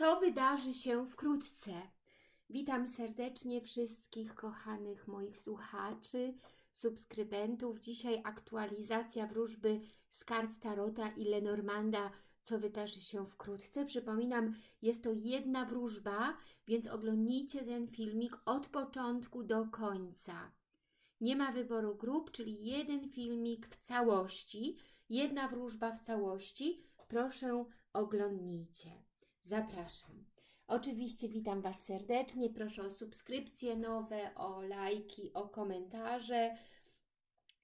co wydarzy się wkrótce. Witam serdecznie wszystkich kochanych moich słuchaczy, subskrybentów. Dzisiaj aktualizacja wróżby z kart Tarota i Lenormanda, co wydarzy się wkrótce. Przypominam, jest to jedna wróżba, więc oglądnijcie ten filmik od początku do końca. Nie ma wyboru grup, czyli jeden filmik w całości, jedna wróżba w całości. Proszę oglądnijcie. Zapraszam. Oczywiście witam Was serdecznie. Proszę o subskrypcje nowe, o lajki, o komentarze.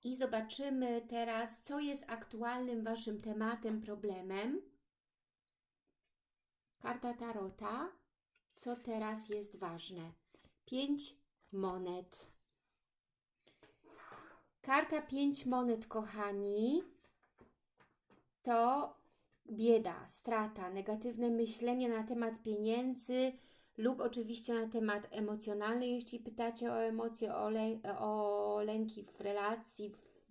I zobaczymy teraz, co jest aktualnym Waszym tematem, problemem. Karta Tarota. Co teraz jest ważne? Pięć monet. Karta pięć monet, kochani, to bieda, strata, negatywne myślenie na temat pieniędzy lub oczywiście na temat emocjonalny, jeśli pytacie o emocje, o, lę o lęki w relacji, w,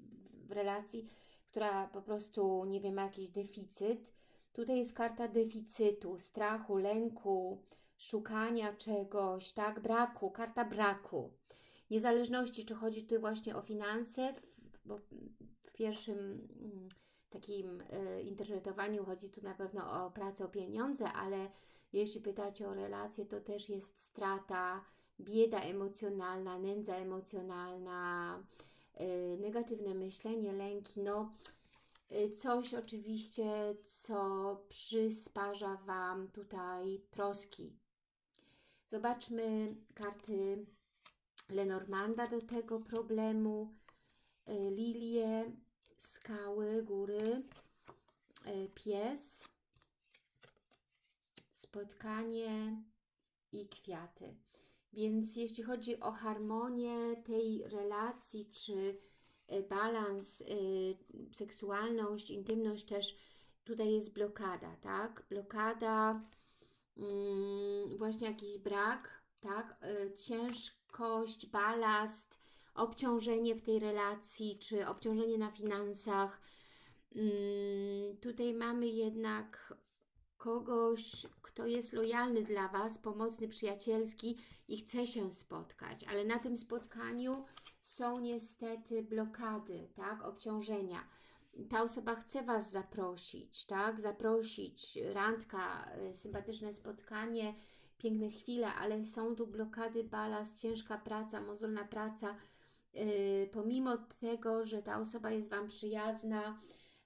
w relacji, która po prostu, nie wiem, ma jakiś deficyt. Tutaj jest karta deficytu, strachu, lęku, szukania czegoś, tak, braku, karta braku. Niezależności, czy chodzi tutaj właśnie o finanse, bo w pierwszym mm, takim y, interpretowaniu chodzi tu na pewno o pracę, o pieniądze, ale jeśli pytacie o relacje, to też jest strata, bieda emocjonalna, nędza emocjonalna, y, negatywne myślenie, lęki, no y, coś oczywiście, co przysparza Wam tutaj troski. Zobaczmy karty Lenormanda do tego problemu, lilie, skały, góry, e, pies, spotkanie i kwiaty. Więc jeśli chodzi o harmonię tej relacji, czy e, balans, e, seksualność, intymność też, tutaj jest blokada, tak? Blokada, mm, właśnie jakiś brak, tak? Ciężkość, balast, obciążenie w tej relacji, czy obciążenie na finansach. Mm, tutaj mamy jednak kogoś, kto jest lojalny dla Was, pomocny, przyjacielski i chce się spotkać, ale na tym spotkaniu są niestety blokady, tak, obciążenia. Ta osoba chce Was zaprosić, tak, zaprosić, randka, y, sympatyczne spotkanie, piękne chwile, ale są tu blokady, balast, ciężka praca, mozolna praca, pomimo tego, że ta osoba jest Wam przyjazna,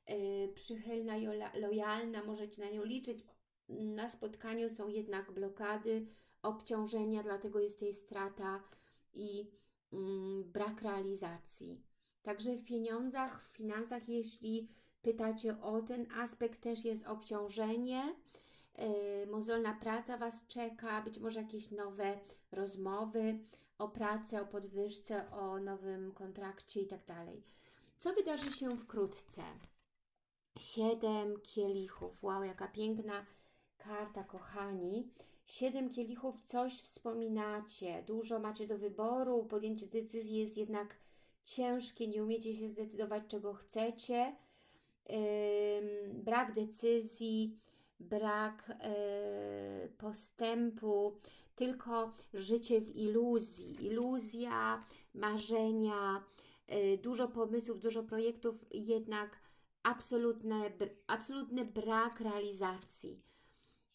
y, przychylna i lojalna, możecie na nią liczyć, na spotkaniu są jednak blokady, obciążenia, dlatego jest tutaj strata i mm, brak realizacji. Także w pieniądzach, w finansach, jeśli pytacie o ten aspekt, też jest obciążenie, mozolna praca Was czeka, być może jakieś nowe rozmowy, o pracę, o podwyżce, o nowym kontrakcie i tak. Co wydarzy się wkrótce? Siedem kielichów. Wow, jaka piękna karta, kochani. Siedem kielichów, coś wspominacie, dużo macie do wyboru, podjęcie decyzji jest jednak ciężkie, nie umiecie się zdecydować, czego chcecie. Yy, brak decyzji, brak yy, postępu, tylko życie w iluzji. Iluzja, marzenia, yy, dużo pomysłów, dużo projektów, jednak absolutne, absolutny brak realizacji.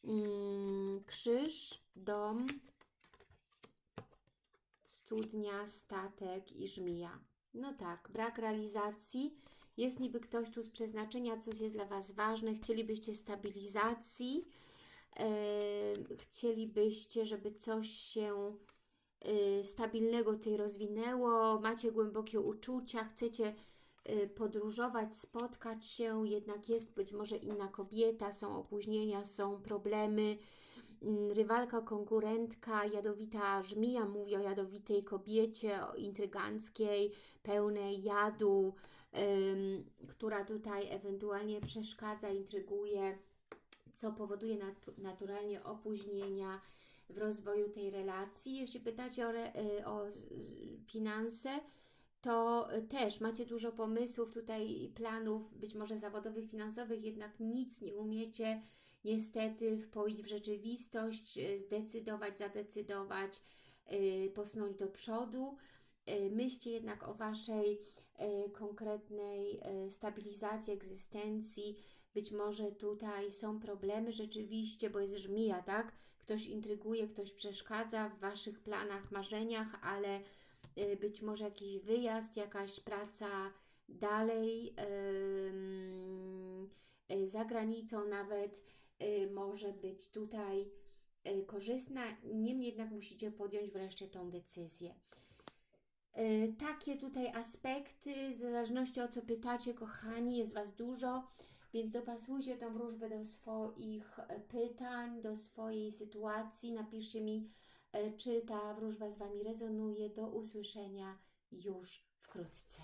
Yy, krzyż, dom, studnia, statek i żmija. No tak, brak realizacji. Jest niby ktoś tu z przeznaczenia, coś jest dla Was ważne, chcielibyście stabilizacji, chcielibyście, żeby coś się y, stabilnego tutaj rozwinęło, macie głębokie uczucia, chcecie y, podróżować, spotkać się, jednak jest być może inna kobieta, są opóźnienia, są problemy, mm, rywalka, konkurentka, jadowita żmija, mówi o jadowitej kobiecie, o intryganckiej, pełnej jadu, która tutaj ewentualnie przeszkadza, intryguje, co powoduje nat naturalnie opóźnienia w rozwoju tej relacji. Jeśli pytacie o, y, o finanse, to też macie dużo pomysłów tutaj, planów, być może zawodowych, finansowych, jednak nic nie umiecie niestety wpoić w rzeczywistość, zdecydować, zadecydować, y, posnąć do przodu. Y, Myślcie jednak o Waszej y, konkretnej y, stabilizacji egzystencji. Być może tutaj są problemy rzeczywiście, bo jest żmija, tak? Ktoś intryguje, ktoś przeszkadza w Waszych planach, marzeniach, ale być może jakiś wyjazd, jakaś praca dalej, za granicą nawet może być tutaj korzystna. Niemniej jednak musicie podjąć wreszcie tą decyzję. Y, Takie tutaj aspekty, w zależności o co pytacie, kochani, jest Was dużo, więc dopasujcie tą wróżbę do swoich e, pytań, do swojej sytuacji. Napiszcie mi, e, czy ta wróżba z Wami rezonuje. Do usłyszenia już wkrótce.